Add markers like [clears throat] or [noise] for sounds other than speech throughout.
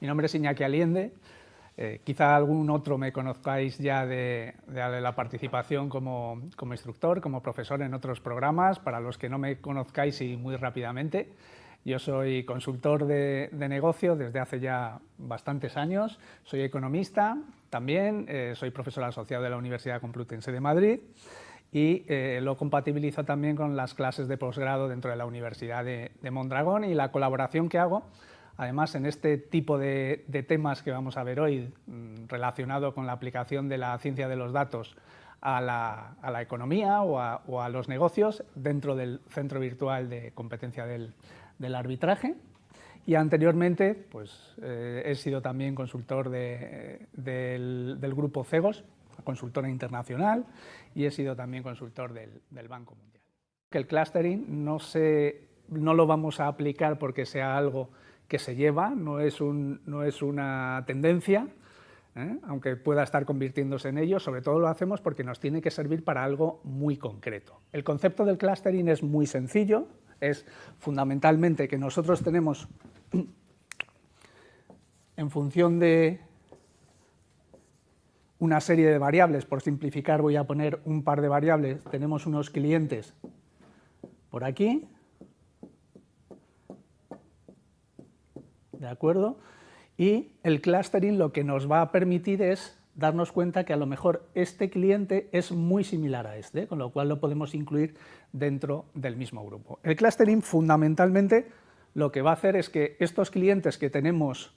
Mi nombre es Iñaki Aliende, eh, quizá algún otro me conozcáis ya de, la participación como, instructor, como profesor en otros programas, para los que no me conozcáis y muy rápidamente. Yo soy consultor de, negocio desde hace ya bastantes años, soy economista también, eh, soy profesor asociado de la Universidad Complutense de Madrid y eh, lo compatibilizo también con las clases de posgrado dentro de la Universidad de, de Mondragón y la colaboración que hago Además, en este tipo de, temas que vamos a ver hoy, mm, relacionado con la aplicación de la ciencia de los datos a la, economía o a, los negocios dentro del Centro Virtual de Competencia del, Arbitraje. Y anteriormente pues, eh, he sido también consultor del, grupo CEGOS, consultora internacional, y he sido también consultor del, Banco Mundial. El clustering no, no lo vamos a aplicar porque sea algo que se lleva, no es, un, no es una tendencia, ¿eh? aunque pueda estar convirtiéndose en ello, sobre todo lo hacemos porque nos tiene que servir para algo muy concreto. El concepto del clustering es muy sencillo, es fundamentalmente que nosotros tenemos, [clears throat] en función de una serie de variables, por simplificar voy a poner un par de variables, tenemos unos clientes por aquí, ¿de acuerdo? Y el clustering lo que nos va a permitir es darnos cuenta que a lo mejor este cliente es muy similar a este, con lo cual lo podemos incluir dentro del mismo grupo. El clustering fundamentalmente lo que va a hacer es que estos clientes que tenemos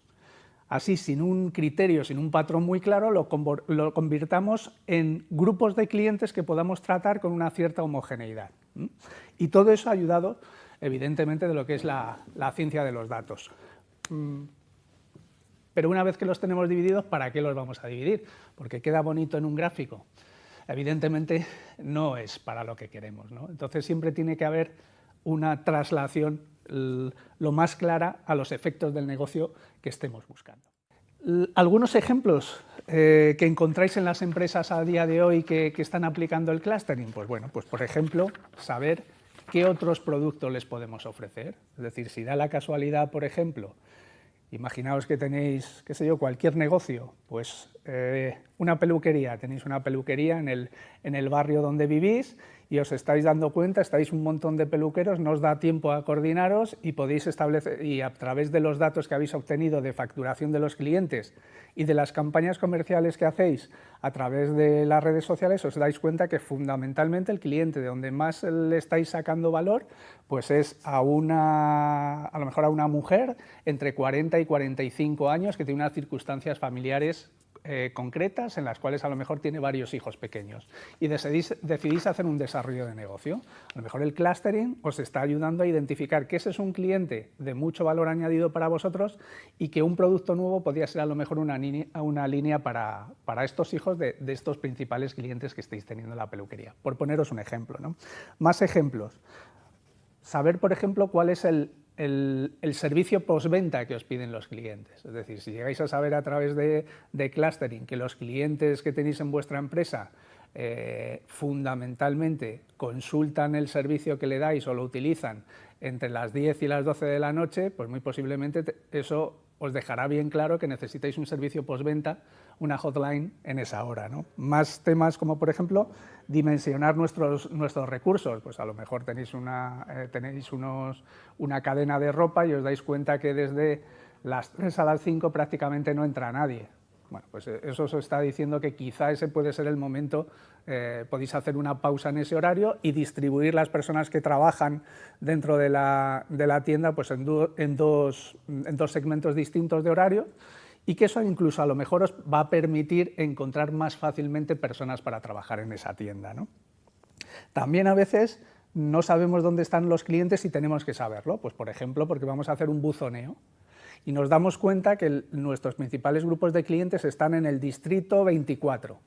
así sin un criterio, sin un patrón muy claro, lo, convirtamos en grupos de clientes que podamos tratar con una cierta homogeneidad. Y todo eso ha ayudado evidentemente de lo que es la ciencia de los datos. Mm. Pero una vez que los tenemos divididos, ¿para qué los vamos a dividir? Porque queda bonito en un gráfico. Evidentemente no es para lo que queremos. ¿no? Entonces siempre tiene que haber una traslación lo más clara a los efectos del negocio que estemos buscando. Algunos ejemplos eh, que encontráis en las empresas a día de hoy que, que, están aplicando el clustering, pues bueno, pues por ejemplo, saber qué otros productos les podemos ofrecer. Es decir, si da la casualidad, por ejemplo, Imaginaos que tenéis, qué sé yo, cualquier negocio, pues eh, una peluquería, tenéis una peluquería en el, en el barrio donde vivís y os estáis dando cuenta, estáis un montón de peluqueros, no os da tiempo a coordinaros y podéis establecer, y a través de los datos que habéis obtenido de facturación de los clientes y de las campañas comerciales que hacéis a través de las redes sociales, os dais cuenta que fundamentalmente el cliente de donde más le estáis sacando valor, pues es a una, a lo mejor a una mujer entre 40 y 45 años que tiene unas circunstancias familiares eh, concretas en las cuales a lo mejor tiene varios hijos pequeños y decidís, hacer un desarrollo de negocio. A lo mejor el clustering os está ayudando a identificar que ese es un cliente de mucho valor añadido para vosotros y que un producto nuevo podría ser a lo mejor una, una línea para, para, estos hijos de, de, estos principales clientes que estáis teniendo en la peluquería, por poneros un ejemplo. ¿no? Más ejemplos. Saber, por ejemplo, cuál es el, el, servicio postventa que os piden los clientes. Es decir, si llegáis a saber a través de, clustering que los clientes que tenéis en vuestra empresa eh, fundamentalmente consultan el servicio que le dais o lo utilizan entre las 10 y las 12 de la noche, pues muy posiblemente eso os dejará bien claro que necesitáis un servicio postventa, una hotline en esa hora. ¿no? Más temas como, por ejemplo, dimensionar nuestros, nuestros recursos. Pues a lo mejor tenéis, una, eh, tenéis una cadena de ropa y os dais cuenta que desde las 3 a las 5 prácticamente no entra nadie. Bueno, pues eh, eso os está diciendo que quizá ese puede ser el momento, eh, podéis hacer una pausa en ese horario y distribuir las personas que trabajan dentro de la, de la tienda pues en, en, dos, en dos segmentos distintos de horario y que eso incluso a lo mejor os va a permitir encontrar más fácilmente personas para trabajar en esa tienda. ¿no? También a veces no sabemos dónde están los clientes y tenemos que saberlo, pues por ejemplo porque vamos a hacer un buzoneo y nos damos cuenta que nuestros principales grupos de clientes están en el distrito 24,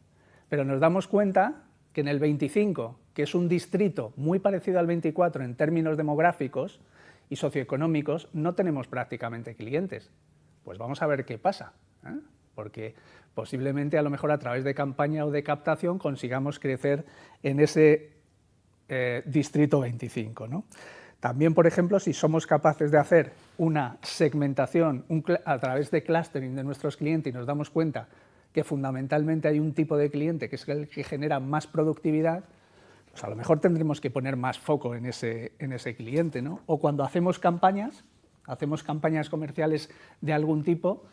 pero nos damos cuenta que en el 25, que es un distrito muy parecido al 24 en términos demográficos y socioeconómicos, no tenemos prácticamente clientes. Pues vamos a ver qué pasa, ¿eh? porque posiblemente a lo mejor a través de campaña o de captación consigamos crecer en ese eh, distrito 25. ¿no? También, por ejemplo, si somos capaces de hacer una segmentación a través de clustering de nuestros clientes y nos damos cuenta que fundamentalmente hay un tipo de cliente que es el que genera más productividad, pues a lo mejor tendremos que poner más foco en ese, en ese cliente. ¿no? O cuando hacemos campañas, hacemos campañas comerciales de algún tipo,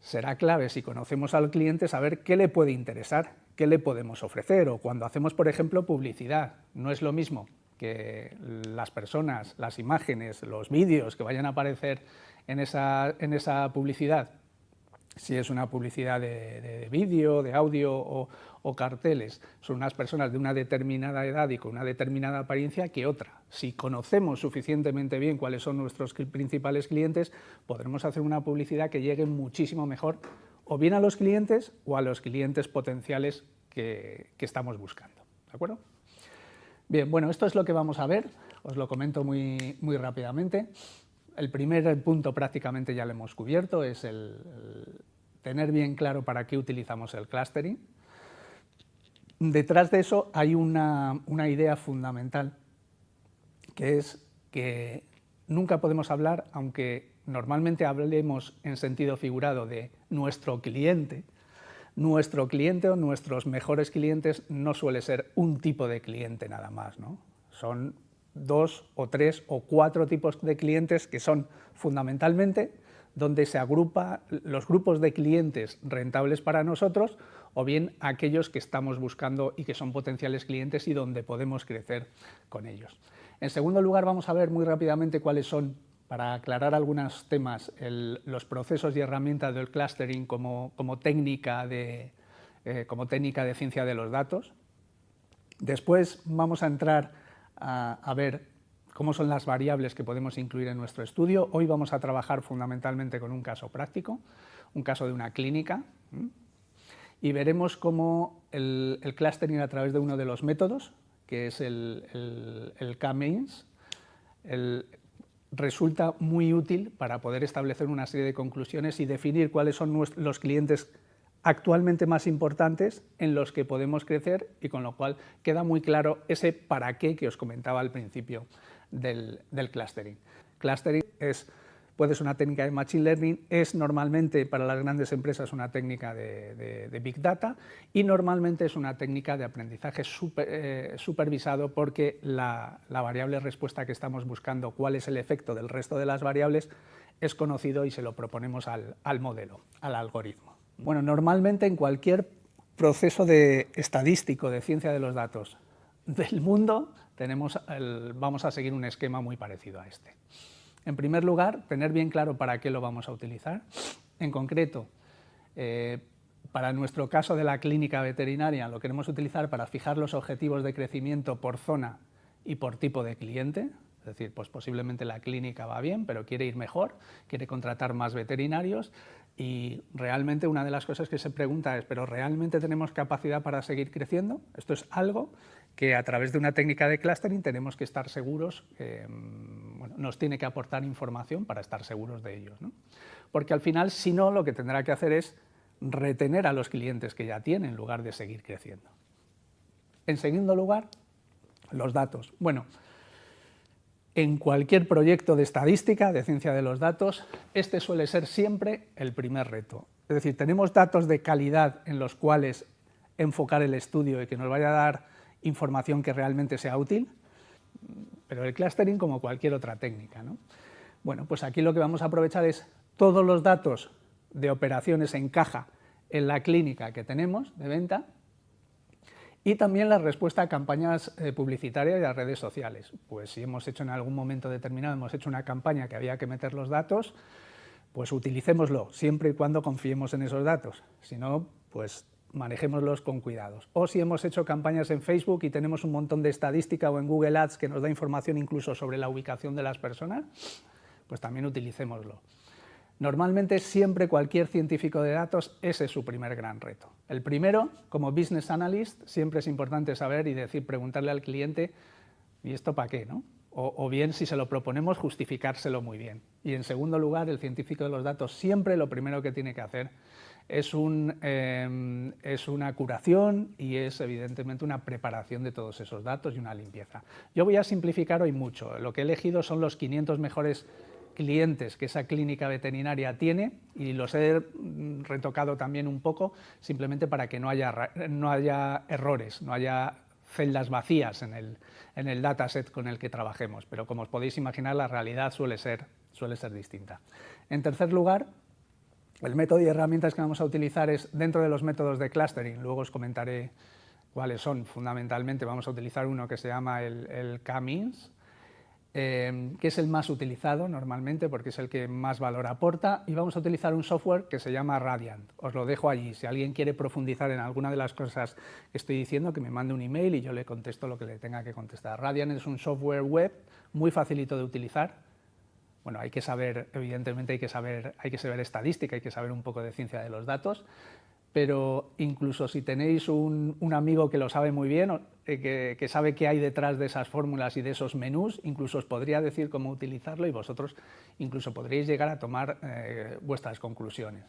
será clave si conocemos al cliente saber qué le puede interesar, qué le podemos ofrecer, o cuando hacemos, por ejemplo, publicidad. No es lo mismo que las personas, las imágenes, los vídeos que vayan a aparecer en esa, en esa publicidad si es una publicidad de, vídeo, de audio o, carteles, son unas personas de una determinada edad y con una determinada apariencia que otra. Si conocemos suficientemente bien cuáles son nuestros principales clientes, podremos hacer una publicidad que llegue muchísimo mejor o bien a los clientes o a los clientes potenciales que, estamos buscando. ¿De acuerdo? Bien, bueno, esto es lo que vamos a ver, os lo comento muy, muy rápidamente. El primer punto prácticamente ya lo hemos cubierto, es el, tener bien claro para qué utilizamos el clustering. Detrás de eso hay una, idea fundamental, que es que nunca podemos hablar, aunque normalmente hablemos en sentido figurado de nuestro cliente, nuestro cliente o nuestros mejores clientes no suele ser un tipo de cliente nada más, ¿no? son dos o tres o cuatro tipos de clientes que son fundamentalmente donde se agrupa los grupos de clientes rentables para nosotros o bien aquellos que estamos buscando y que son potenciales clientes y donde podemos crecer con ellos. En segundo lugar, vamos a ver muy rápidamente cuáles son, para aclarar algunos temas, los procesos y herramientas del clustering como, técnica de, eh, como técnica de ciencia de los datos. Después vamos a entrar a, ver cómo son las variables que podemos incluir en nuestro estudio. Hoy vamos a trabajar fundamentalmente con un caso práctico, un caso de una clínica, y veremos cómo el, clustering a través de uno de los métodos, que es el, el, K-Mains, resulta muy útil para poder establecer una serie de conclusiones y definir cuáles son los clientes actualmente más importantes en los que podemos crecer y con lo cual queda muy claro ese para qué que os comentaba al principio del, clustering. Clustering es, una técnica de Machine Learning, es normalmente para las grandes empresas una técnica de, Big Data y normalmente es una técnica de aprendizaje eh, supervisado porque la, variable respuesta que estamos buscando, cuál es el efecto del resto de las variables, es conocido y se lo proponemos al modelo, al algoritmo. Bueno, normalmente en cualquier proceso de estadístico de ciencia de los datos del mundo tenemos vamos a seguir un esquema muy parecido a este. En primer lugar, tener bien claro para qué lo vamos a utilizar. En concreto, eh, para nuestro caso de la clínica veterinaria lo queremos utilizar para fijar los objetivos de crecimiento por zona y por tipo de cliente, es decir, pues posiblemente la clínica va bien, pero quiere ir mejor, quiere contratar más veterinarios y realmente una de las cosas que se pregunta es, ¿pero realmente tenemos capacidad para seguir creciendo? Esto es algo que a través de una técnica de clustering tenemos que estar seguros, mm, bueno, nos tiene que aportar información para estar seguros de ellos. Porque al final, si no, lo que tendrá que hacer es retener a los clientes que ya tiene en lugar de seguir creciendo. En segundo lugar, los datos. Bueno, en cualquier proyecto de estadística, de ciencia de los datos, este suele ser siempre el primer reto. Es decir, tenemos datos de calidad en los cuales enfocar el estudio y que nos vaya a dar información que realmente sea útil, pero el clustering como cualquier otra técnica. Bueno, pues aquí lo que vamos a aprovechar es todos los datos de operaciones en caja en la clínica que tenemos de venta y también la respuesta a campañas eh, publicitarias y a redes sociales. Pues si hemos hecho en algún momento determinado, hemos hecho una campaña que había que meter los datos, pues utilicémoslo, siempre y cuando confiemos en esos datos. Si no, pues manejémoslos con cuidados. O si hemos hecho campañas en Facebook y tenemos un montón de estadística o en Google Ads que nos da información incluso sobre la ubicación de las personas, pues también utilicémoslo. Normalmente siempre cualquier científico de datos, ese es su primer gran reto. El primero, como business analyst, siempre es importante saber y decir, preguntarle al cliente, ¿y esto para qué? No? O, bien, si se lo proponemos, justificárselo muy bien. Y en segundo lugar, el científico de los datos siempre lo primero que tiene que hacer es, em, es una curación y es evidentemente una preparación de todos esos datos y una limpieza. Yo voy a simplificar hoy mucho, lo que he elegido son los 500 mejores clientes que esa clínica veterinaria tiene y los he retocado también un poco simplemente para que no haya, no haya errores, no haya celdas vacías en el, en el dataset con el que trabajemos, pero como os podéis imaginar la realidad suele ser, suele ser distinta. En tercer lugar, el método y herramientas que vamos a utilizar es dentro de los métodos de clustering, luego os comentaré cuáles son. Fundamentalmente, vamos a utilizar uno que se llama el K-means, eh, que es el más utilizado normalmente porque es el que más valor aporta y vamos a utilizar un software que se llama Radiant. Os lo dejo allí, si alguien quiere profundizar en alguna de las cosas que estoy diciendo, que me mande un email y yo le contesto lo que le tenga que contestar. Radiant es un software web muy facilito de utilizar, bueno, hay que saber, evidentemente hay que saber, hay que saber estadística, hay que saber un poco de ciencia de los datos, pero incluso si tenéis un, amigo que lo sabe muy bien, eh, que, sabe qué hay detrás de esas fórmulas y de esos menús, incluso os podría decir cómo utilizarlo y vosotros incluso podréis llegar a tomar eh, vuestras conclusiones.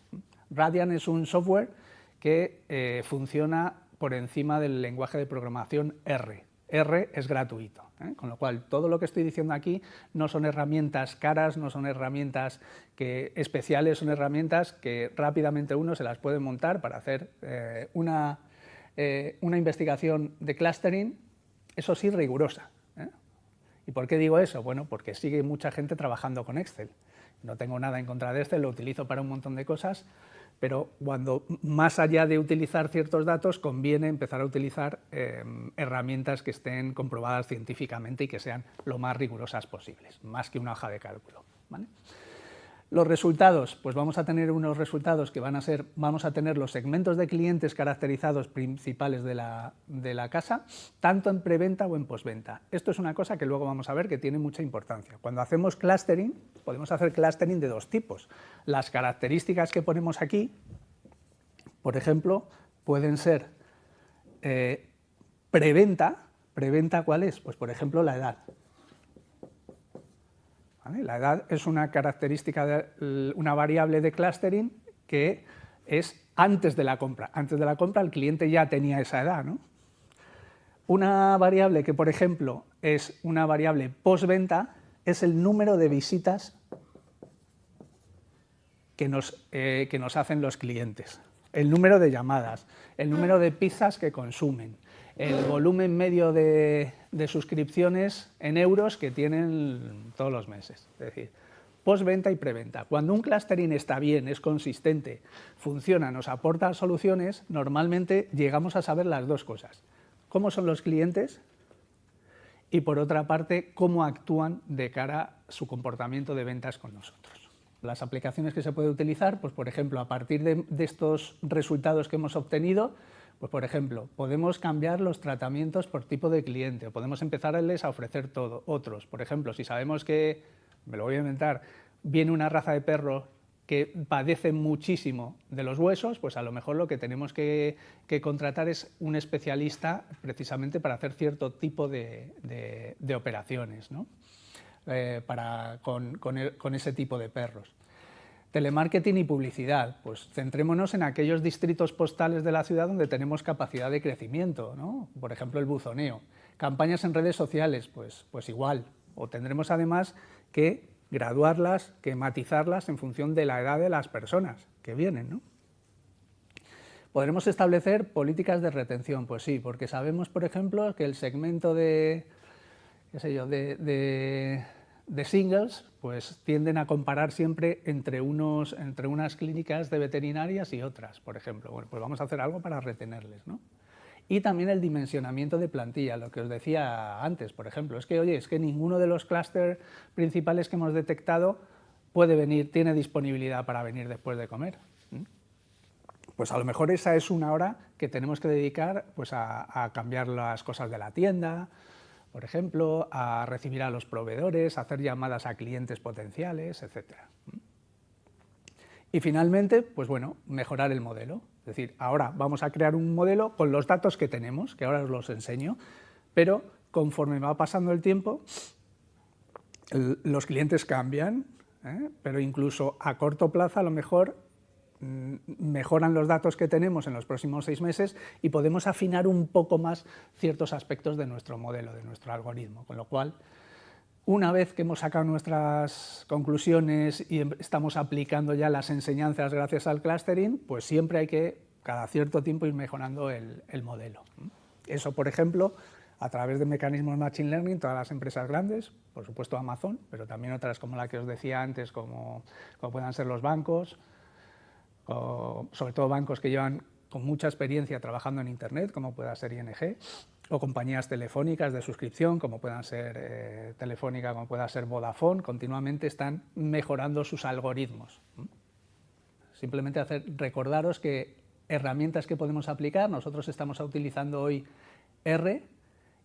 Radian es un software que eh, funciona por encima del lenguaje de programación R. R es gratuito. ¿eh? Con lo cual, todo lo que estoy diciendo aquí no son herramientas caras, no son herramientas que, especiales, son herramientas que rápidamente uno se las puede montar para hacer eh, una, eh, una, investigación de clustering, eso sí, rigurosa. ¿Y por qué digo eso? Bueno, porque sigue mucha gente trabajando con Excel. No tengo nada en contra de Excel, lo utilizo para un montón de cosas, pero cuando más allá de utilizar ciertos datos conviene empezar a utilizar em, herramientas que estén comprobadas científicamente y que sean lo más rigurosas posibles, más que una hoja de cálculo. Los resultados, pues vamos a tener unos resultados que van a ser, vamos a tener los segmentos de clientes caracterizados principales de la, de la casa, tanto en preventa o en postventa. Esto es una cosa que luego vamos a ver que tiene mucha importancia. Cuando hacemos clustering, podemos hacer clustering de dos tipos. Las características que ponemos aquí, por ejemplo, pueden ser eh, preventa, ¿preventa cuál es? Pues por ejemplo la edad. La edad es una característica, de, una variable de clustering que es antes de la compra. Antes de la compra el cliente ya tenía esa edad. Una variable que, por ejemplo, es una variable postventa es el número de visitas que nos, eh, que nos hacen los clientes, el número de llamadas, el número de pizzas que consumen, el volumen medio de, suscripciones en euros que tienen todos los meses. Es decir, postventa y preventa. Cuando un clustering está bien, es consistente, funciona, nos aporta soluciones, normalmente llegamos a saber las dos cosas. Cómo son los clientes y, por otra parte, cómo actúan de cara a su comportamiento de ventas con nosotros. Las aplicaciones que se puede utilizar, pues por ejemplo, a partir de, de estos resultados que hemos obtenido, pues, por ejemplo, podemos cambiar los tratamientos por tipo de cliente, o podemos empezarles a ofrecer todo, otros. Por ejemplo, si sabemos que, me lo voy a inventar, viene una raza de perro que padece muchísimo de los huesos, pues a lo mejor lo que tenemos que, contratar es un especialista precisamente para hacer cierto tipo de, operaciones ¿no? Eh, para, con ese tipo de perros. Telemarketing y publicidad, pues centrémonos en aquellos distritos postales de la ciudad donde tenemos capacidad de crecimiento, ¿no? por ejemplo el buzoneo. Campañas en redes sociales, pues, pues igual, o tendremos además que graduarlas, que matizarlas en función de la edad de las personas que vienen. ¿no? ¿Podremos establecer políticas de retención? Pues sí, porque sabemos, por ejemplo, que el segmento de, qué sé yo, de de singles pues tienden a comparar siempre entre, unos, entre unas clínicas de veterinarias y otras, por ejemplo. Bueno, pues vamos a hacer algo para retenerles, ¿no? Y también el dimensionamiento de plantilla, lo que os decía antes, por ejemplo. Es que, oye, es que ninguno de los clústeres principales que hemos detectado puede venir, tiene disponibilidad para venir después de comer. Pues a lo mejor esa es una hora que tenemos que dedicar pues, a, a cambiar las cosas de la tienda, por ejemplo, a recibir a los proveedores, a hacer llamadas a clientes potenciales, etc. Y finalmente, pues bueno, mejorar el modelo. Es decir, ahora vamos a crear un modelo con los datos que tenemos, que ahora os los enseño, pero conforme va pasando el tiempo, los clientes cambian, ¿eh? pero incluso a corto plazo a lo mejor mejoran los datos que tenemos en los próximos seis meses y podemos afinar un poco más ciertos aspectos de nuestro modelo, de nuestro algoritmo, con lo cual una vez que hemos sacado nuestras conclusiones y em, estamos aplicando ya las enseñanzas gracias al clustering, pues siempre hay que, cada cierto tiempo, ir mejorando el, modelo. Eso, por ejemplo, a través de mecanismos de Machine Learning, todas las empresas grandes, por supuesto Amazon, pero también otras como la que os decía antes, como, como puedan ser los bancos, sobre todo bancos que llevan con mucha experiencia trabajando en Internet, como pueda ser ING, o compañías telefónicas de suscripción, como puedan ser eh, Telefónica, como pueda ser Vodafone, continuamente están mejorando sus algoritmos. Simplemente recordaros que herramientas que podemos aplicar, nosotros estamos utilizando hoy R,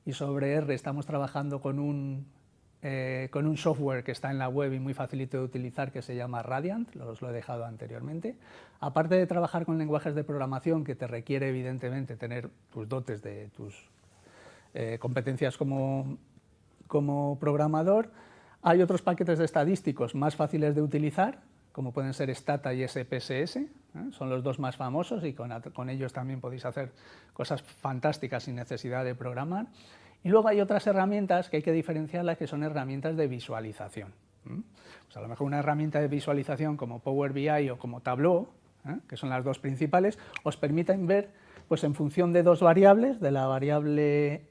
y sobre R estamos trabajando con un, eh, con un software que está en la web y muy facilito de utilizar que se llama Radiant, os lo he dejado anteriormente. Aparte de trabajar con lenguajes de programación que te requiere evidentemente tener tus dotes de tus eh, competencias como, como programador. Hay otros paquetes de estadísticos más fáciles de utilizar, como pueden ser Stata y SPSS, ¿eh? son los dos más famosos y con, con, ellos también podéis hacer cosas fantásticas sin necesidad de programar. Y luego hay otras herramientas que hay que diferenciarlas que son herramientas de visualización. Pues a lo mejor una herramienta de visualización como Power BI o como Tableau, ¿eh? que son las dos principales, os permiten ver pues en función de dos variables, de la variable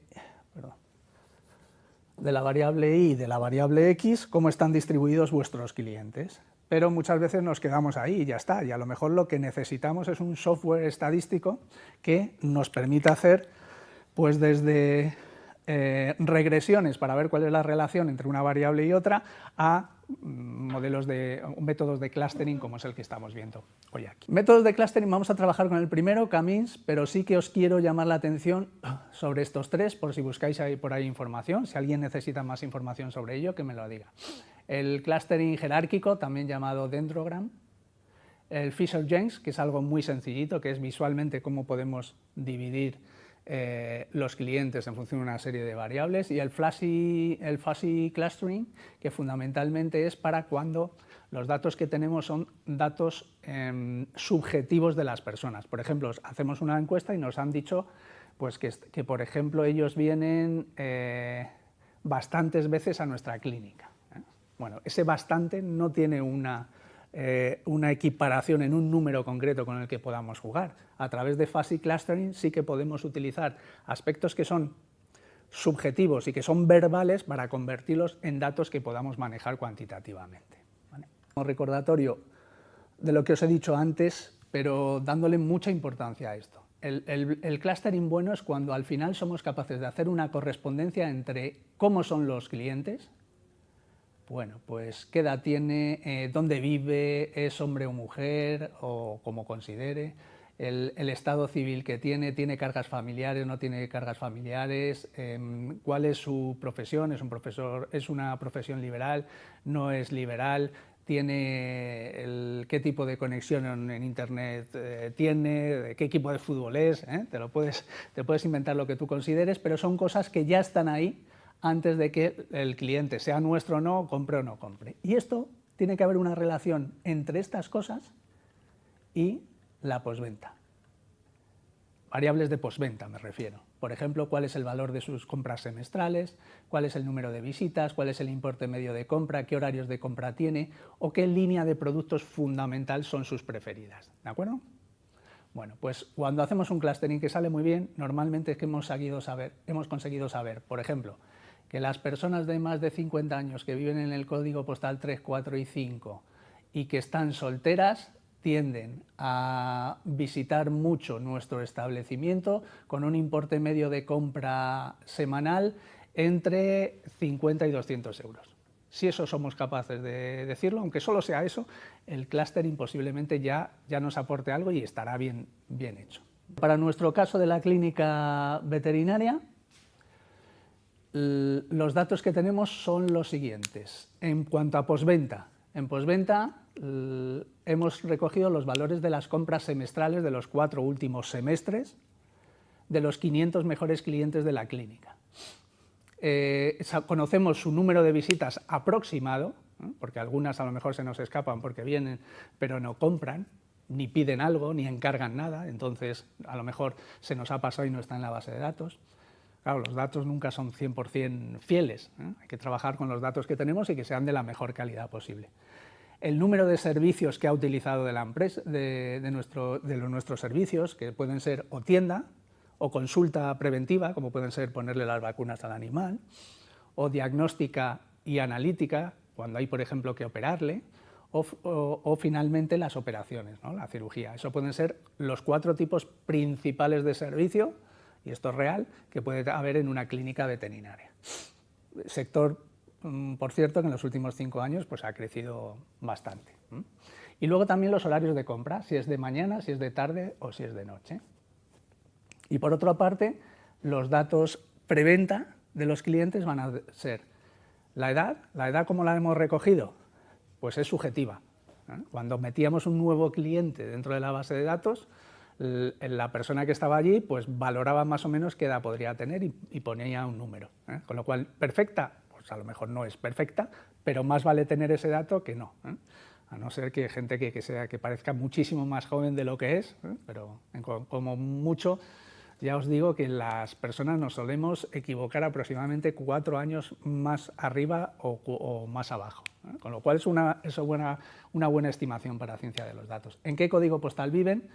de la variable y de la variable x, cómo están distribuidos vuestros clientes. Pero muchas veces nos quedamos ahí y ya está, y a lo mejor lo que necesitamos es un software estadístico que nos permita hacer pues desde eh, regresiones para ver cuál es la relación entre una variable y otra, a mm, modelos de métodos de clustering como es el que estamos viendo hoy aquí. Métodos de clustering, vamos a trabajar con el primero, Camins, pero sí que os quiero llamar la atención sobre estos tres, por si buscáis ahí por ahí información, si alguien necesita más información sobre ello, que me lo diga. El clustering jerárquico, también llamado Dendrogram, el Fisher-Jenks, que es algo muy sencillito, que es visualmente cómo podemos dividir eh, los clientes en función de una serie de variables y el fuzzy, el fuzzy clustering, que fundamentalmente es para cuando los datos que tenemos son datos em, subjetivos de las personas. Por ejemplo, hacemos una encuesta y nos han dicho pues, que, que por ejemplo, ellos vienen eh, bastantes veces a nuestra clínica. ¿eh? Bueno, ese bastante no tiene una eh, una equiparación en un número concreto con el que podamos jugar. A través de fuzzy clustering sí que podemos utilizar aspectos que son subjetivos y que son verbales para convertirlos en datos que podamos manejar cuantitativamente. Un recordatorio de lo que os he dicho antes, pero dándole mucha importancia a esto. el, clustering bueno es cuando al final somos capaces de hacer una correspondencia entre cómo son los clientes, bueno, pues qué edad tiene, eh, dónde vive, es hombre o mujer, o como considere, el, estado civil que tiene, tiene cargas familiares, no tiene cargas familiares, em, cuál es su profesión, es un profesor, es una profesión liberal, no es liberal, tiene qué tipo de conexión en, internet eh, tiene, qué equipo de fútbol es, ¿eh? te lo puedes, te puedes inventar lo que tú consideres, pero son cosas que ya están ahí antes de que el cliente, sea nuestro o no, compre o no compre. Y esto tiene que haber una relación entre estas cosas y la posventa. Variables de posventa me refiero. Por ejemplo, cuál es el valor de sus compras semestrales, cuál es el número de visitas, cuál es el importe medio de compra, qué horarios de compra tiene o qué línea de productos fundamental son sus preferidas. ¿De acuerdo? Bueno, pues cuando hacemos un clustering que sale muy bien, normalmente es que hemos, hemos conseguido saber, por ejemplo, que las personas de más de 50 años que viven en el código postal 3, 4 y 5 y que están solteras tienden a visitar mucho nuestro establecimiento con un importe medio de compra semanal entre 50 y 200 euros. Si eso somos capaces de decirlo, aunque solo sea eso, el clustering posiblemente ya, ya nos aporte algo y estará bien, bien hecho. Para nuestro caso de la clínica veterinaria, los datos que tenemos son los siguientes. En cuanto a posventa, en posventa hemos recogido los valores de las compras semestrales de los cuatro últimos semestres de los 500 mejores clientes de la clínica. Eh, conocemos su número de visitas aproximado, porque algunas a lo mejor se nos escapan porque vienen pero no compran, ni piden algo, ni encargan nada, entonces a lo mejor se nos ha pasado y no está en la base de datos. Claro, los datos nunca son 100% fieles, ¿eh? hay que trabajar con los datos que tenemos y que sean de la mejor calidad posible. El número de servicios que ha utilizado de, la empresa, de, nuestros servicios, que pueden ser o tienda, o consulta preventiva, como pueden ser ponerle las vacunas al animal, o diagnóstica y analítica, cuando hay, por ejemplo, que operarle, o, finalmente las operaciones, la cirugía. Eso pueden ser los cuatro tipos principales de servicio, y esto es real, que puede haber en una clínica veterinaria. Sector, mm, por cierto, que en los últimos cinco años pues, ha crecido bastante. Y luego también los horarios de compra, si es de mañana, si es de tarde o si es de noche. Y por otra parte, los datos preventa de los clientes van a ser la edad, la edad como la hemos recogido, pues es subjetiva. Cuando metíamos un nuevo cliente dentro de la base de datos, la persona que estaba allí pues valoraba más o menos qué edad podría tener y, ponía un número. ¿eh? Con lo cual, perfecta, pues a lo mejor no es perfecta, pero más vale tener ese dato que no. ¿eh? A no ser que gente que, sea, que parezca muchísimo más joven de lo que es, ¿eh? pero como mucho ya os digo que las personas nos solemos equivocar aproximadamente cuatro años más arriba o, más abajo, con lo cual es, una, buena, una buena estimación para ciencia de los datos. ¿En qué código postal viven?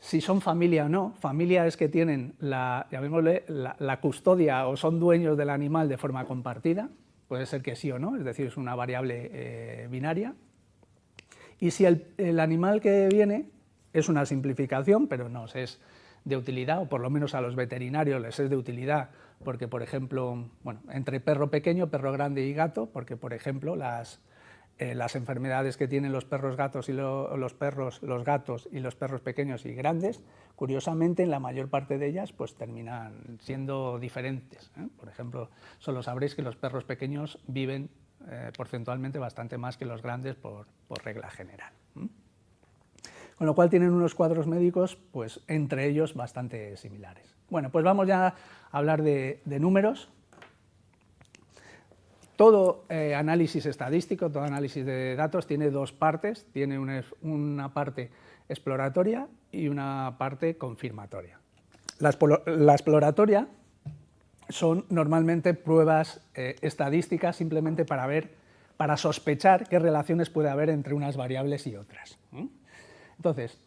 Si son familia o no, familia es que tienen la, custodia o son dueños del animal de forma compartida, puede ser que sí o no, es decir, es una variable eh, binaria. Y si el, animal que viene es una simplificación, pero no, es de utilidad, o por lo menos a los veterinarios les es de utilidad, porque, por ejemplo, bueno, entre perro pequeño, perro grande y gato, porque, por ejemplo, las, eh, las enfermedades que tienen los perros gatos y los perros, los gatos y los perros pequeños y grandes, curiosamente, en la mayor parte de ellas, pues terminan siendo diferentes. ¿eh? Por ejemplo, solo sabréis que los perros pequeños viven eh, porcentualmente bastante más que los grandes por, regla general con lo cual tienen unos cuadros médicos, pues entre ellos bastante similares. Bueno, pues vamos ya a hablar de, números. Todo eh, análisis estadístico, todo análisis de datos tiene dos partes, tiene una, parte exploratoria y una parte confirmatoria. La, exploratoria son normalmente pruebas eh, estadísticas simplemente para ver, para sospechar qué relaciones puede haber entre unas variables y otras. Entonces,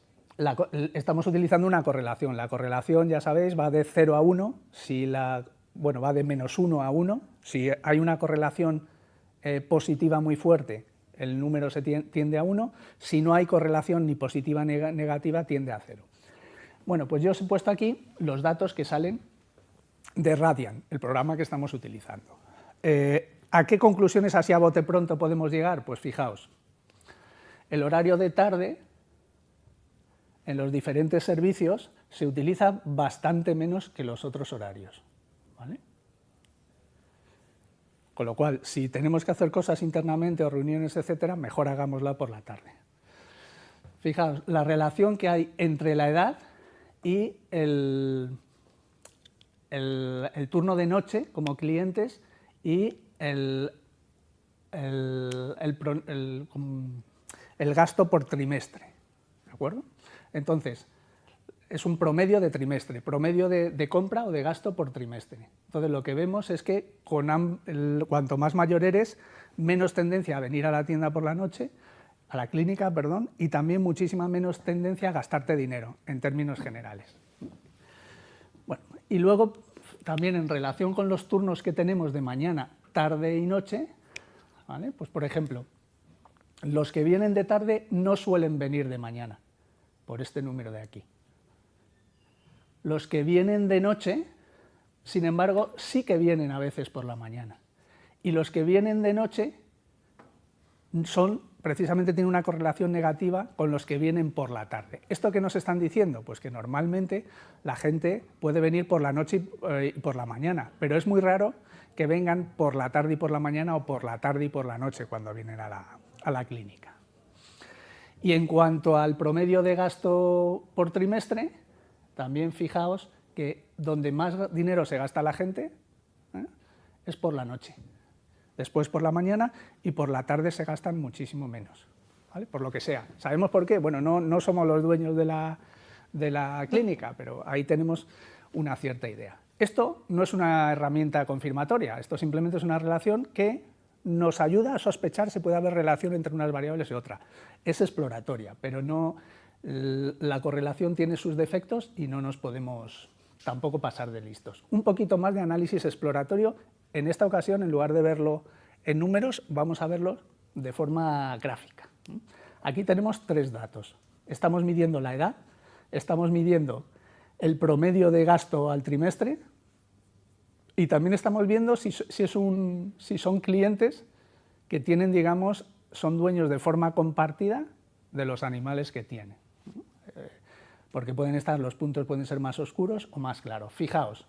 estamos utilizando una correlación. La correlación, ya sabéis, va de 0 a 1, si la, bueno, va de menos 1 a 1. Si hay una correlación eh, positiva muy fuerte, el número se tiende a 1. Si no hay correlación ni positiva ni negativa, tiende a 0. Bueno, pues yo os he puesto aquí los datos que salen de Radian, el programa que estamos utilizando. Eh, ¿A qué conclusiones así a bote pronto podemos llegar? Pues fijaos, el horario de tarde en los diferentes servicios se utiliza bastante menos que los otros horarios. Con lo cual, si tenemos que hacer cosas internamente o reuniones, etcétera, mejor hagámosla por la tarde. Fijaos, la relación que hay entre la edad y el, el, turno de noche como clientes y el, el gasto por trimestre. ¿De acuerdo? Entonces, es un promedio de trimestre, promedio de, compra o de gasto por trimestre. Entonces, lo que vemos es que cuanto más mayor eres, menos tendencia a venir a la tienda por la noche, a la clínica, perdón, y también muchísima menos tendencia a gastarte dinero, en términos generales. Bueno, y luego, también en relación con los turnos que tenemos de mañana, tarde y noche, pues por ejemplo, los que vienen de tarde no suelen venir de mañana por este número de aquí. Los que vienen de noche, sin embargo, sí que vienen a veces por la mañana. Y los que vienen de noche son, precisamente tienen una correlación negativa con los que vienen por la tarde. ¿Esto qué nos están diciendo? Pues que normalmente la gente puede venir por la noche y por la mañana, pero es muy raro que vengan por la tarde y por la mañana o por la tarde y por la noche cuando vienen a la, a la clínica. Y en cuanto al promedio de gasto por trimestre, también fijaos que donde más dinero se gasta la gente ¿eh? es por la noche. Después por la mañana y por la tarde se gastan muchísimo menos. por lo que sea. ¿Sabemos por qué? Bueno, no, no somos los dueños de la, de la clínica, pero ahí tenemos una cierta idea. Esto no es una herramienta confirmatoria, esto simplemente es una relación que nos ayuda a sospechar si puede haber relación entre unas variables y otras. Es exploratoria, pero no, la correlación tiene sus defectos y no nos podemos tampoco pasar de listos. Un poquito más de análisis exploratorio, en esta ocasión, en lugar de verlo en números, vamos a verlo de forma gráfica. Aquí tenemos tres datos. Estamos midiendo la edad, estamos midiendo el promedio de gasto al trimestre y también estamos viendo si, son clientes que tienen, digamos, son dueños de forma compartida de los animales que tienen. Porque pueden estar, los puntos pueden ser más oscuros o más claros. Fijaos,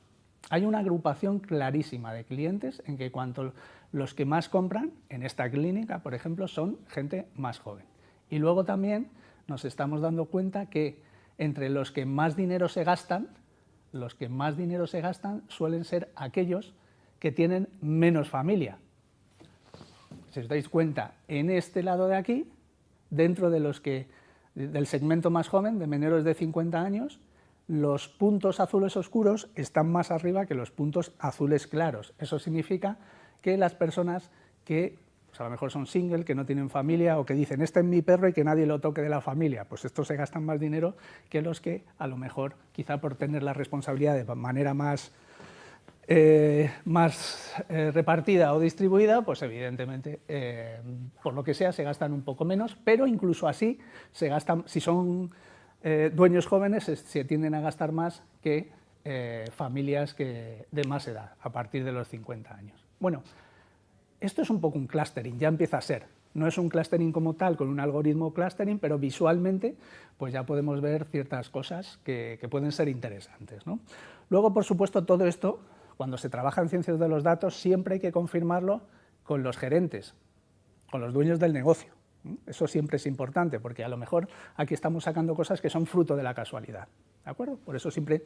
hay una agrupación clarísima de clientes en que cuanto los que más compran en esta clínica, por ejemplo, son gente más joven. Y luego también nos estamos dando cuenta que entre los que más dinero se gastan, los que más dinero se gastan suelen ser aquellos que tienen menos familia. Si os dais cuenta, en este lado de aquí, dentro de los que, del segmento más joven, de menores de 50 años, los puntos azules oscuros están más arriba que los puntos azules claros. Eso significa que las personas que pues a lo mejor son single, que no tienen familia o que dicen, este es mi perro y que nadie lo toque de la familia, pues estos se gastan más dinero que los que a lo mejor, quizá por tener la responsabilidad de manera más, eh, más eh, repartida o distribuida, pues evidentemente, eh, por lo que sea, se gastan un poco menos, pero incluso así, se gastan, si son dueños jóvenes, se, tienden a gastar más que familias que, de más edad, a partir de los 50 años. Bueno, esto es un poco un clustering, ya empieza a ser. No es un clustering como tal, con un algoritmo clustering, pero visualmente pues ya podemos ver ciertas cosas que, pueden ser interesantes. Luego, por supuesto, todo esto, cuando se trabaja en ciencias de los datos, siempre hay que confirmarlo con los gerentes, con los dueños del negocio. Eso siempre es importante, porque a lo mejor aquí estamos sacando cosas que son fruto de la casualidad. ¿De acuerdo? Por eso siempre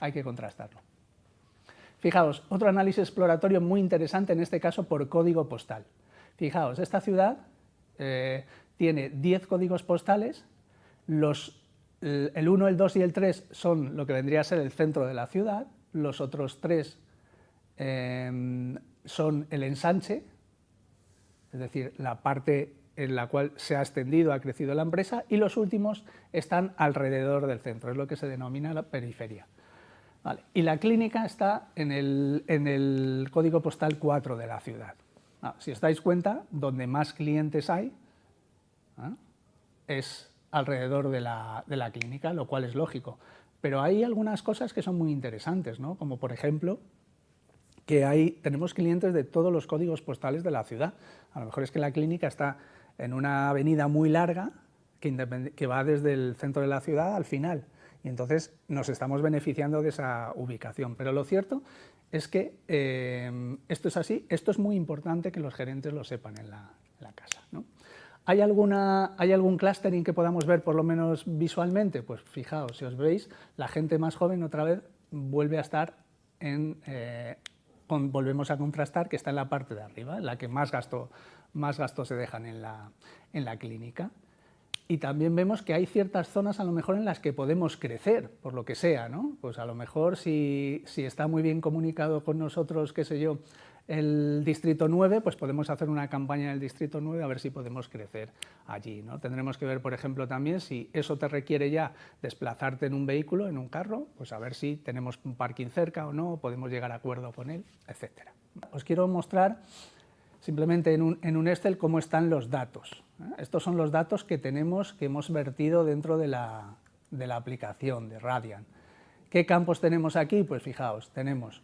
hay que contrastarlo. Fijaos, otro análisis exploratorio muy interesante, en este caso por código postal. Fijaos, esta ciudad eh, tiene 10 códigos postales, el 1, el 2 y el 3 son lo que vendría a ser el centro de la ciudad, los otros tres em, son el ensanche, es decir, la parte en la cual se ha extendido, ha crecido la empresa, y los últimos están alrededor del centro, es lo que se denomina la periferia. Y la clínica está en el, código postal 4 de la ciudad. Ah, si os dais cuenta, donde más clientes hay ¿ah? es alrededor de la, clínica, lo cual es lógico. Pero hay algunas cosas que son muy interesantes, ¿no? como por ejemplo que hay, tenemos clientes de todos los códigos postales de la ciudad. A lo mejor es que la clínica está en una avenida muy larga que, va desde el centro de la ciudad al final y entonces nos estamos beneficiando de esa ubicación. Pero lo cierto es que eh, esto es así, esto es muy importante que los gerentes lo sepan en la, casa. ¿Hay, alguna, ¿Hay algún clustering que podamos ver por lo menos visualmente? Pues fijaos, si os veis, la gente más joven otra vez vuelve a estar en, eh, volvemos a contrastar que está en la parte de arriba, la que más gasto, más gasto se dejan en la, en la clínica y también vemos que hay ciertas zonas a lo mejor en las que podemos crecer, por lo que sea, ¿no? Pues a lo mejor si, está muy bien comunicado con nosotros, qué sé yo, el Distrito 9, pues podemos hacer una campaña en el Distrito 9 a ver si podemos crecer allí, ¿no? Tendremos que ver, por ejemplo, también si eso te requiere ya desplazarte en un vehículo, en un carro, pues a ver si tenemos un parking cerca o no, podemos llegar a acuerdo con él, etcétera. Os quiero mostrar simplemente en un, en un Excel cómo están los datos. ¿eh? Estos son los datos que tenemos, que hemos vertido dentro de la, de la aplicación de Radian. ¿Qué campos tenemos aquí? Pues fijaos, tenemos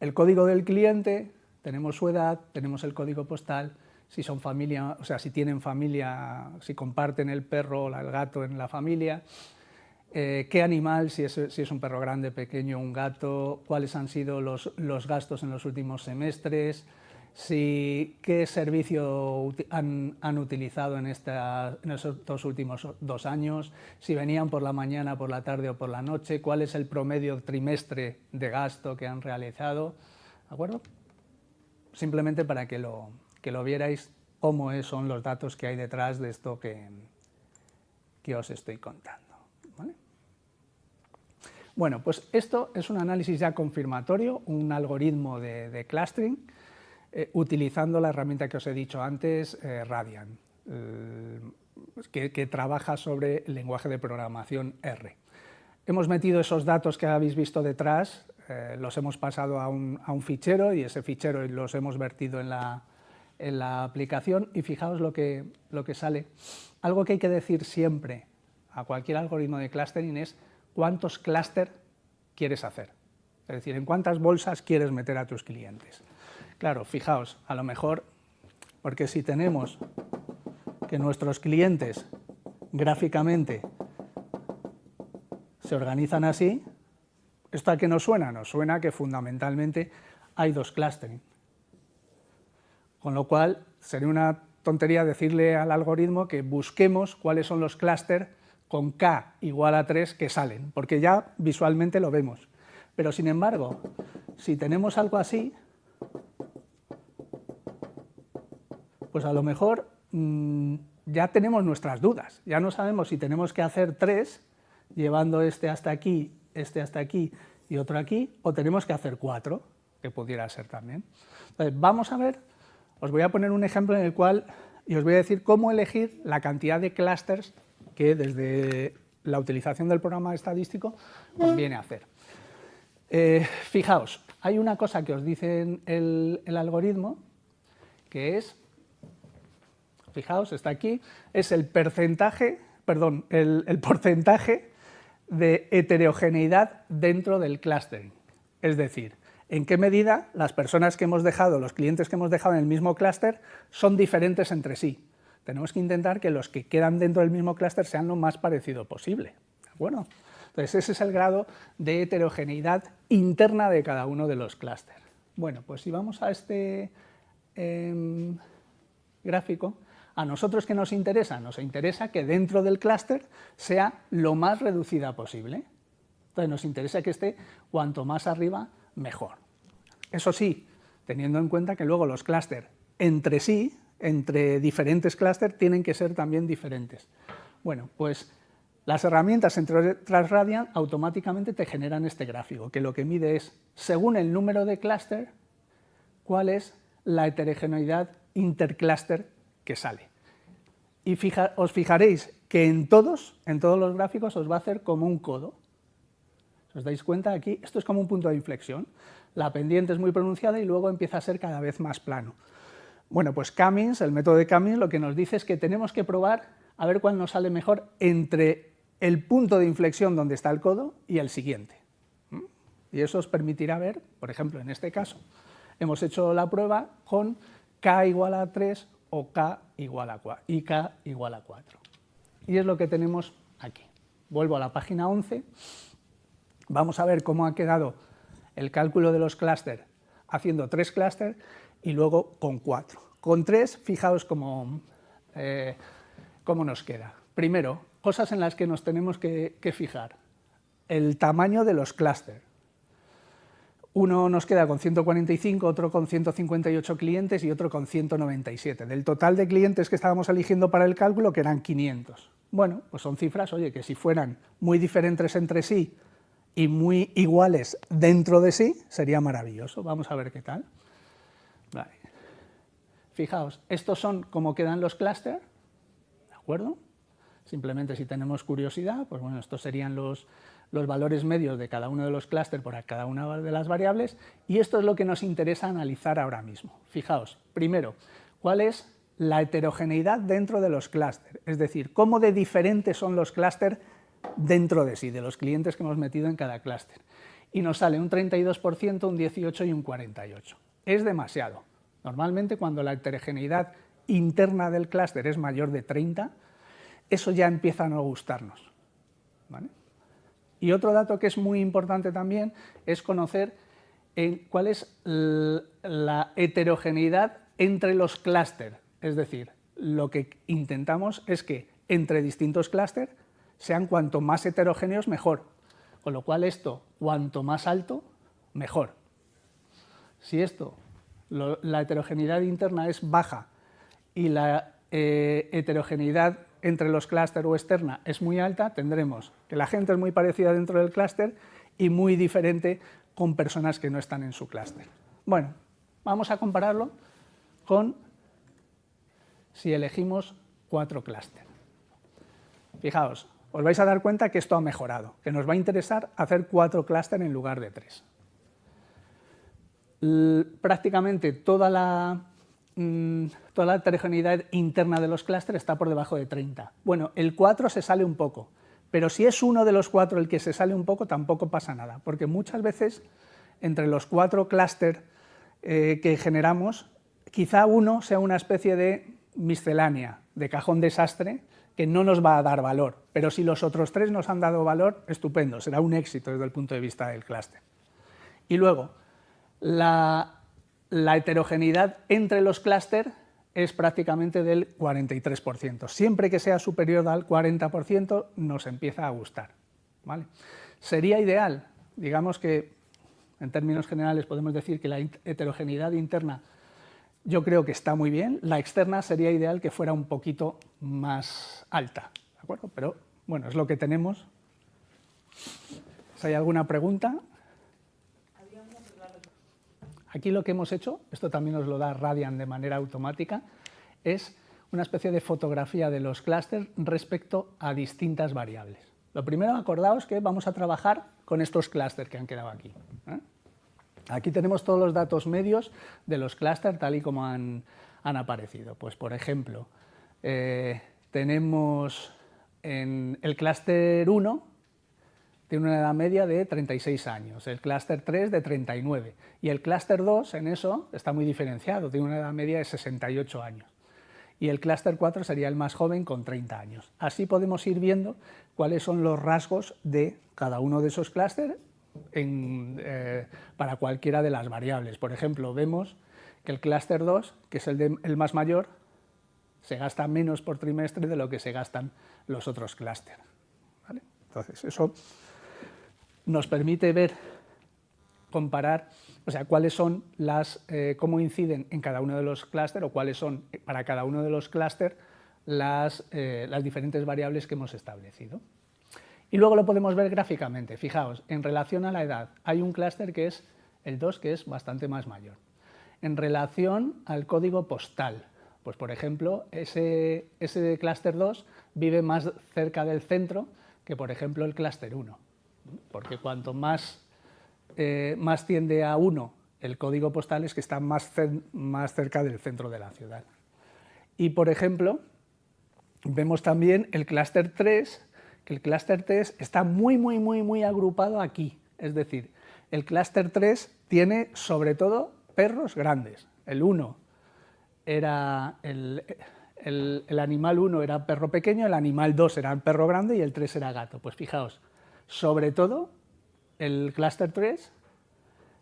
el código del cliente, tenemos su edad, tenemos el código postal, si son familia, o sea, si tienen familia, si comparten el perro o el gato en la familia, eh, qué animal, si es, si es, un perro grande, pequeño, un gato, cuáles han sido los, los gastos en los últimos semestres, si, qué servicio han, utilizado en, estos últimos dos años, si venían por la mañana, por la tarde o por la noche, cuál es el promedio trimestre de gasto que han realizado, ¿de acuerdo? Simplemente para que lo, que lo vierais cómo son los datos que hay detrás de esto que, que os estoy contando. Bueno, pues esto es un análisis ya confirmatorio, un algoritmo de, clustering, eh, utilizando la herramienta que os he dicho antes, eh, Radian, eh, que, trabaja sobre el lenguaje de programación R. Hemos metido esos datos que habéis visto detrás, los hemos pasado a un, fichero y ese fichero los hemos vertido en la, aplicación y fijaos lo que, lo que sale. Algo que hay que decir siempre a cualquier algoritmo de clustering es cuántos clúster quieres hacer, es decir, en cuántas bolsas quieres meter a tus clientes. Claro, fijaos, a lo mejor, porque si tenemos que nuestros clientes gráficamente se organizan así, ¿esto a qué nos suena? Nos suena que fundamentalmente hay dos clustering. Con lo cual, sería una tontería decirle al algoritmo que busquemos cuáles son los clústeres con k igual a 3 que salen, porque ya visualmente lo vemos. Pero sin embargo, si tenemos algo así, pues a lo mejor mm, ya tenemos nuestras dudas, ya no sabemos si tenemos que hacer tres, llevando este hasta aquí, este hasta aquí y otro aquí, o tenemos que hacer cuatro, que pudiera ser también. Entonces, vamos a ver, os voy a poner un ejemplo en el cual, y os voy a decir cómo elegir la cantidad de clusters que desde la utilización del programa estadístico conviene hacer. Eh, fijaos, hay una cosa que os dice el, el algoritmo, que es, fijaos, está aquí, es el porcentaje, de heterogeneidad dentro del clustering. Es decir, en qué medida las personas que hemos dejado, los clientes que hemos dejado en el mismo clúster, son diferentes entre sí tenemos que intentar que los que quedan dentro del mismo clúster sean lo más parecido posible. Bueno, entonces ese es el grado de heterogeneidad interna de cada uno de los clústeres. Bueno, pues si vamos a este em, gráfico, a nosotros que nos interesa, nos interesa que dentro del clúster sea lo más reducida posible. Entonces nos interesa que esté cuanto más arriba, mejor. Eso sí, teniendo en cuenta que luego los clústeres entre sí entre diferentes clústeres tienen que ser también diferentes. Bueno, pues las herramientas entre Transradian automáticamente te generan este gráfico, que lo que mide es, según el número de clúster, cuál es la heterogeneidad intercluster que sale. Y os fijaréis que en todos, en todos los gráficos os va a hacer como un codo. ¿Os dais cuenta aquí? Esto es como un punto de inflexión. La pendiente es muy pronunciada y luego empieza a ser cada vez más plano. Bueno, pues Cummins, el método de Cummins, lo que nos dice es que tenemos que probar a ver cuál nos sale mejor entre el punto de inflexión donde está el codo y el siguiente. ¿Mm? Y eso os permitirá ver, por ejemplo, en este caso, hemos hecho la prueba con k igual a 3 o k igual a 4, y k igual a 4. Y es lo que tenemos aquí. Vuelvo a la página 11, vamos a ver cómo ha quedado el cálculo de los clústeres haciendo tres clústeres y luego con cuatro. Con tres, fijaos eh, cómo, nos queda. Primero, cosas en las que nos tenemos que, fijar. El tamaño de los clústeres. Uno nos queda con 145, otro con 158 clientes y otro con 197. Del total de clientes que estábamos eligiendo para el cálculo, que eran 500. Bueno, pues son cifras, oye, que si fueran muy diferentes entre sí y muy iguales dentro de sí, sería maravilloso. Vamos a ver qué tal. Fijaos, estos son como quedan los clústeres, ¿de acuerdo? Simplemente si tenemos curiosidad, pues bueno, estos serían los, los valores medios de cada uno de los clústeres por cada una de las variables, y esto es lo que nos interesa analizar ahora mismo. Fijaos, primero, ¿cuál es la heterogeneidad dentro de los clústeres? Es decir, cómo de diferentes son los clústeres dentro de sí, de los clientes que hemos metido en cada clúster. Y nos sale un 32%, un 18% y un 48% es demasiado. Normalmente cuando la heterogeneidad interna del clúster es mayor de 30, eso ya empieza a no gustarnos. Y otro dato que es muy importante también es conocer eh, cuál es la heterogeneidad entre los clústeres. Es decir, lo que intentamos es que entre distintos clústeres sean cuanto más heterogéneos mejor. Con lo cual esto, cuanto más alto, mejor. Si esto, la heterogeneidad interna es baja y la eh, heterogeneidad entre los clústeres o externa es muy alta, tendremos que la gente es muy parecida dentro del clúster y muy diferente con personas que no están en su clúster. Bueno, vamos a compararlo con si elegimos cuatro clústeres. Fijaos, os vais a dar cuenta que esto ha mejorado, que nos va a interesar hacer cuatro clústeres en lugar de tres. prácticamente toda la, mm, toda la heterogeneidad interna de los clústeres está por debajo de 30. Bueno, el 4 se sale un poco, pero si es uno de los cuatro el que se sale un poco, tampoco pasa nada, porque muchas veces entre los cuatro clústeres eh, que generamos, quizá uno sea una especie de miscelánea, de cajón desastre, que no nos va a dar valor, pero si los otros tres nos han dado valor, estupendo, será un éxito desde el punto de vista del clúster. Y luego, la, la heterogeneidad entre los clústeres es prácticamente del 43%. Siempre que sea superior al 40% nos empieza a gustar. ¿vale? Sería ideal, digamos que en términos generales podemos decir que la heterogeneidad interna yo creo que está muy bien, la externa sería ideal que fuera un poquito más alta, ¿de acuerdo? Pero bueno, es lo que tenemos. Si hay alguna pregunta... Aquí lo que hemos hecho, esto también nos lo da Radian de manera automática, es una especie de fotografía de los clústeres respecto a distintas variables. Lo primero, acordaos que vamos a trabajar con estos clústeres que han quedado aquí. ¿eh? Aquí tenemos todos los datos medios de los clústeres tal y como han, aparecido. Pues, por ejemplo, eh, tenemos en el clúster 1, tiene una edad media de 36 años, el clúster 3 de 39 y el clúster 2 en eso está muy diferenciado, tiene una edad media de 68 años y el clúster 4 sería el más joven con 30 años. Así podemos ir viendo cuáles son los rasgos de cada uno de esos clústeres eh, para cualquiera de las variables. Por ejemplo, vemos que el clúster 2, que es el, más mayor, se gasta menos por trimestre de lo que se gastan los otros clústeres. Entonces, eso nos permite ver, comparar, o sea, cuáles son las, eh, cómo inciden en cada uno de los clústeres o cuáles son para cada uno de los clústeres las, eh, las diferentes variables que hemos establecido. Y luego lo podemos ver gráficamente. Fijaos, en relación a la edad, hay un clúster que es el 2, que es bastante más mayor. En relación al código postal, pues por ejemplo, ese, ese clúster 2 vive más cerca del centro que por ejemplo el clúster 1 porque cuanto más, eh, más tiende a 1 el código postal es que está más, más cerca del centro de la ciudad. Y, por ejemplo, vemos también el clúster 3, que el clúster 3 está muy, muy, muy, muy agrupado aquí. Es decir, el clúster 3 tiene, sobre todo, perros grandes. El 1 era... El, el, el, animal 1 era perro pequeño, el animal 2 era perro grande y el 3 era gato. Pues fijaos, sobre todo, el clúster 3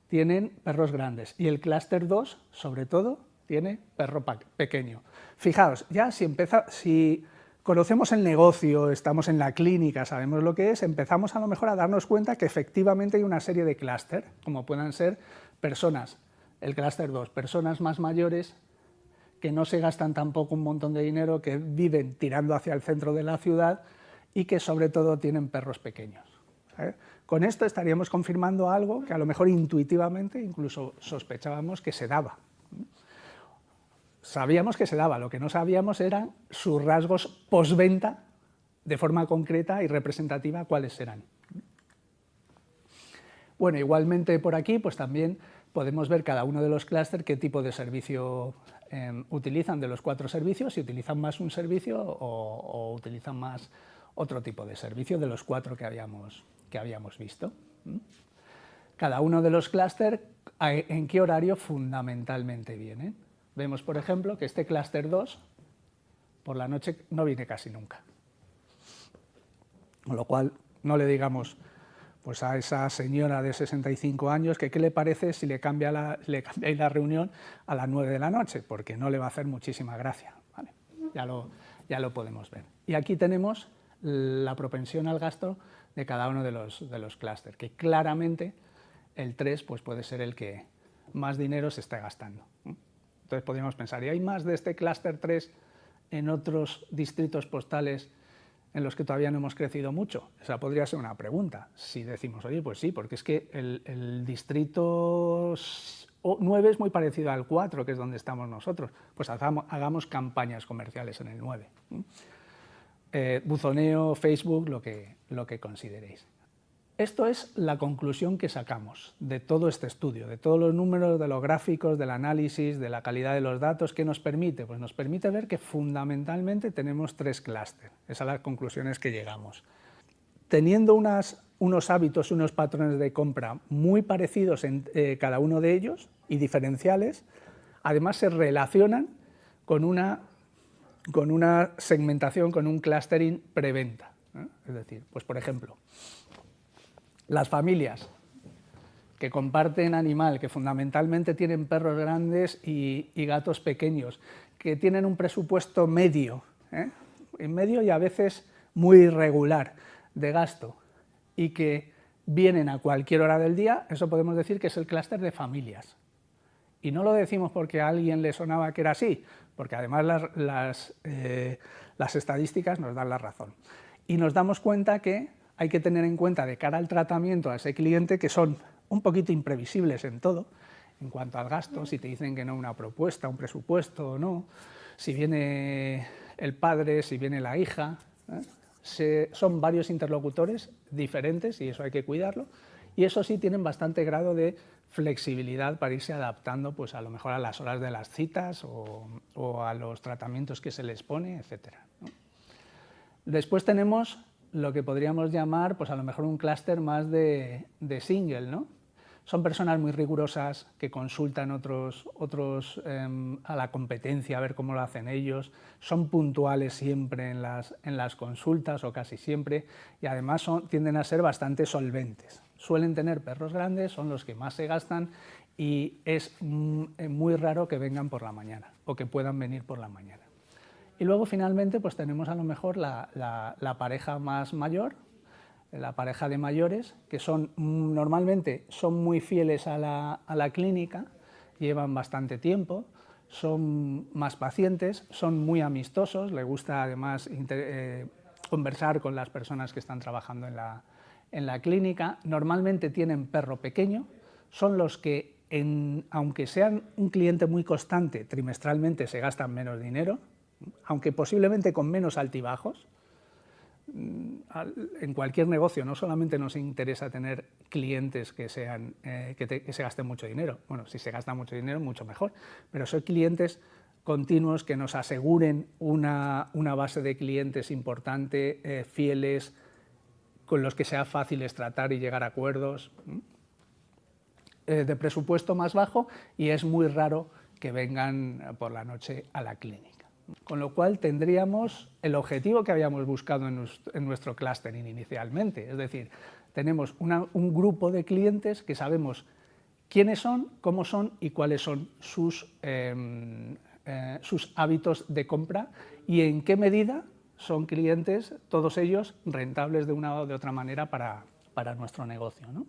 tienen perros grandes y el clúster 2, sobre todo, tiene perro pequeño. Fijaos, ya si, si conocemos el negocio, estamos en la clínica, sabemos lo que es, empezamos a lo mejor a darnos cuenta que efectivamente hay una serie de clúster, como puedan ser personas, el clúster 2, personas más mayores que no se gastan tampoco un montón de dinero, que viven tirando hacia el centro de la ciudad y que sobre todo tienen perros pequeños. ¿Eh? Con esto estaríamos confirmando algo que a lo mejor intuitivamente incluso sospechábamos que se daba. Sabíamos que se daba, lo que no sabíamos eran sus rasgos postventa de forma concreta y representativa cuáles eran. Bueno, igualmente por aquí pues también podemos ver cada uno de los clústeres qué tipo de servicio em, utilizan de los cuatro servicios, si utilizan más un servicio o, o utilizan más otro tipo de servicio de los cuatro que habíamos, que habíamos visto. Cada uno de los clústeres, ¿en qué horario fundamentalmente viene? Vemos, por ejemplo, que este clúster 2 por la noche no viene casi nunca. Con lo cual, no le digamos pues a esa señora de 65 años que qué le parece si le cambia la, le la reunión a las 9 de la noche, porque no le va a hacer muchísima gracia. Ya, lo, ya lo podemos ver. Y aquí tenemos la propensión al gasto de cada uno de los, de los clústeres, que claramente el 3 pues, puede ser el que más dinero se está gastando. Entonces podríamos pensar, ¿y hay más de este clúster 3 en otros distritos postales en los que todavía no hemos crecido mucho? Esa podría ser una pregunta. Si decimos, oye, pues sí, porque es que el, distrito 9 es muy parecido al 4, que es donde estamos nosotros, pues hagamos, campañas comerciales en el 9. Eh, buzoneo, Facebook, lo que, lo que consideréis. Esto es la conclusión que sacamos de todo este estudio, de todos los números, de los gráficos, del análisis, de la calidad de los datos. ¿Qué nos permite? Pues nos permite ver que fundamentalmente tenemos tres clústeres. Esas son las conclusiones que llegamos. Teniendo unos hábitos, unos patrones de compra muy parecidos en eh, cada uno de ellos y diferenciales, además se relacionan con una, con una segmentación, con un clustering preventa. ¿eh? Es decir, pues por ejemplo, las familias que comparten animal, que fundamentalmente tienen perros grandes y, gatos pequeños, que tienen un presupuesto medio, ¿eh? en medio y a veces muy irregular de gasto, y que vienen a cualquier hora del día, eso podemos decir que es el clúster de familias. Y no lo decimos porque a alguien le sonaba que era así, porque además las, las, eh, las estadísticas nos dan la razón. Y nos damos cuenta que hay que tener en cuenta de cara al tratamiento a ese cliente que son un poquito imprevisibles en todo, en cuanto al gasto, si te dicen que no una propuesta, un presupuesto o no, si viene el padre, si viene la hija, ¿eh? son varios interlocutores diferentes y eso hay que cuidarlo, y eso sí tienen bastante grado de flexibilidad para irse adaptando pues a lo mejor a las horas de las citas o, a los tratamientos que se les pone, etc. Después tenemos lo que podríamos llamar, pues a lo mejor un clúster más de, single, ¿no? Son personas muy rigurosas que consultan otros, otros em, a la competencia a ver cómo lo hacen ellos, son puntuales siempre en las, en las consultas o casi siempre y además tienden a ser bastante solventes. Suelen tener perros grandes, son los que más se gastan y es muy raro que vengan por la mañana o que puedan venir por la mañana. Y luego finalmente pues tenemos a lo mejor la, pareja más mayor, la pareja de mayores, que son normalmente son muy fieles a la, clínica, llevan bastante tiempo, son más pacientes, son muy amistosos, les gusta además eh, conversar con las personas que están trabajando en la, en la clínica, normalmente tienen perro pequeño, son los que, aunque sean un cliente muy constante, trimestralmente se gastan menos dinero, aunque posiblemente con menos altibajos, mm, en cualquier negocio no solamente nos interesa tener clientes que, sean, eh, que, se gasten mucho dinero, bueno, si se gasta mucho dinero, mucho mejor, pero son clientes continuos que nos aseguren una, base de clientes importante, eh, fieles, con los que sea fácil tratar y llegar a acuerdos, eh, de presupuesto más bajo y es muy raro que vengan por la noche a la clínica. Con lo cual tendríamos el objetivo que habíamos buscado en, nuestro clustering inicialmente, es decir, tenemos un grupo de clientes que sabemos quiénes son, cómo son y cuáles son sus, em, eh, sus hábitos de compra y en qué medida son clientes, todos ellos, rentables de una o de otra manera para, para nuestro negocio. ¿no?